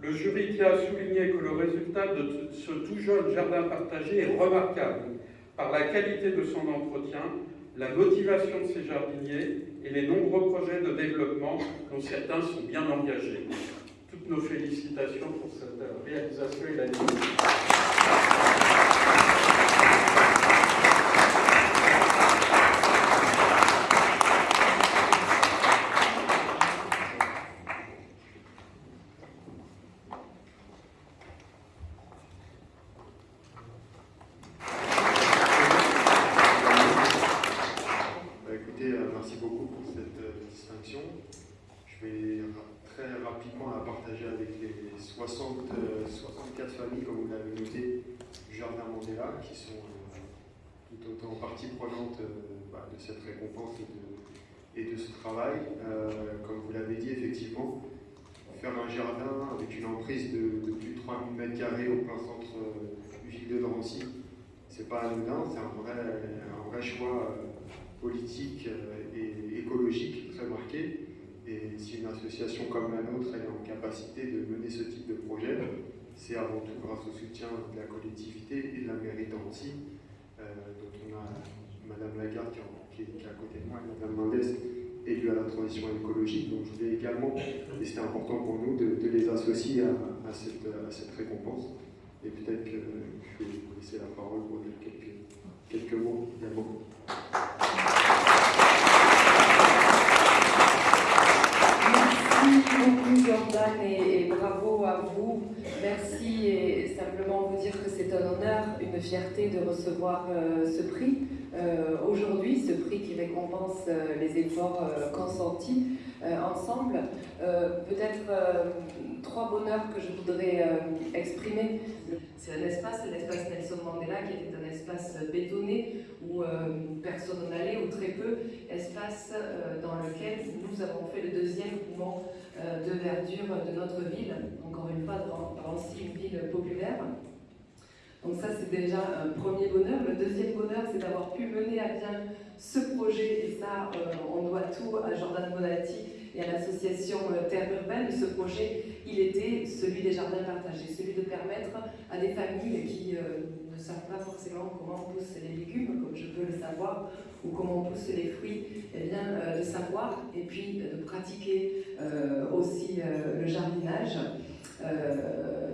Le jury tient à souligner que le résultat de ce tout jeune jardin partagé est remarquable par la qualité de son entretien, la motivation de ses jardiniers et les nombreux projets de développement dont certains sont bien engagés. Toutes nos félicitations pour cette réalisation et la qui sont euh, tout autant partie prenante euh, bah, de cette récompense et de, ce travail. Euh, comme vous l'avez dit, effectivement, faire un jardin avec une emprise de, plus de 3000 m2 au plein centre du ville de Drancy, c'est pas anodin, c'est un vrai, un vrai choix politique et écologique très marqué. Et si une association comme la nôtre est en capacité de mener ce type de projet, c'est avant tout grâce au soutien de la collectivité et de la mairie d'Annecy, euh, on a Madame Lagarde qui, est, à côté de moi et Madame Mendès élue à la transition écologique. Donc je voulais également, et c'était important pour nous, de, les associer à, cette, récompense. Et peut-être que je vais vous laisser la parole pour dire quelques, quelques mots également. Merci beaucoup Jordan et, et bravo à vous Merci et simplement vous dire que c'est un une fierté de recevoir euh, ce prix. Euh, aujourd'hui, ce prix qui récompense euh, les efforts consentis ensemble. Peut-être trois bonheurs que je voudrais exprimer. C'est un espace, l'espace Nelson Mandela, qui était un espace bétonné où personne n'allait, ou très peu, espace dans lequel nous avons fait le deuxième mouvement de verdure de notre ville, encore une fois aussi une ville populaire. Donc ça, c'est déjà un premier bonheur. Le deuxième bonheur, c'est d'avoir pu mener à bien ce projet, et ça, euh, on doit tout à Jordan Bonatti et à l'association euh, Terre Urbaine. Ce projet, il était celui des jardins partagés, celui de permettre à des familles qui euh, ne savent pas forcément comment poussent les légumes, comme je peux le savoir, ou comment poussent les fruits, eh de savoir et puis de pratiquer aussi le jardinage.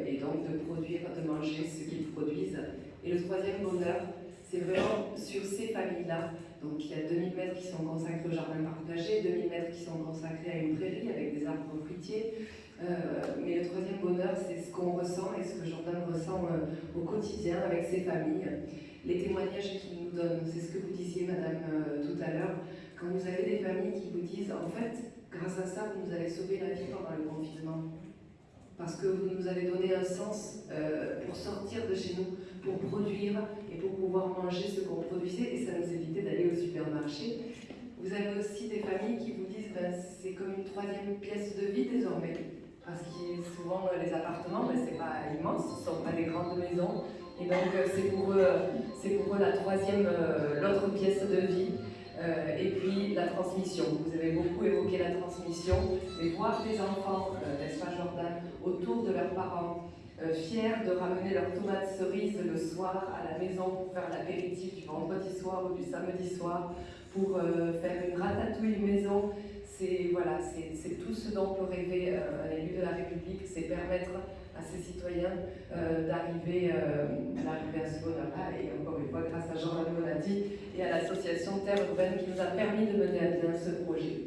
Et donc de produire, de manger ce qu'ils produisent. Et le troisième bonheur, c'est vraiment sur ces familles-là. Donc il y a 2000 mètres qui sont consacrés au jardin partagé, 2000 mètres qui sont consacrés à une prairie avec des arbres fruitiers. Euh, mais le troisième bonheur, c'est ce qu'on ressent et ce que Jordan ressent euh, au quotidien avec ses familles. Les témoignages qu'il nous donne, c'est ce que vous disiez, madame, tout à l'heure. Quand vous avez des familles qui vous disent, en fait, grâce à ça, vous nous avez sauvé la vie pendant le confinement parce que vous nous avez donné un sens euh, pour sortir de chez nous, pour produire et pour pouvoir manger ce qu'on produisait et ça nous évitait d'aller au supermarché. Vous avez aussi des familles qui vous disent ben, c'est comme une troisième pièce de vie désormais, parce que souvent les appartements, ben, c'est pas immense, ce sont pas des grandes maisons, et donc euh, c'est pour, eux, pour eux la troisième, euh, l'autre pièce de vie. Euh, et puis la transmission. Vous avez beaucoup évoqué la transmission, mais voir des enfants, euh, n'est-ce pas Jordan, autour de leurs parents, euh, fiers de ramener leurs tomates cerises le soir à la maison pour faire l'apéritif du vendredi soir ou du samedi soir, pour faire une ratatouille maison, c'est voilà, tout ce dont peut rêver un élu de la République, c'est permettre à ces citoyens d'arriver à ce bonheur-là urbaine qui nous a permis de mener à bien ce projet.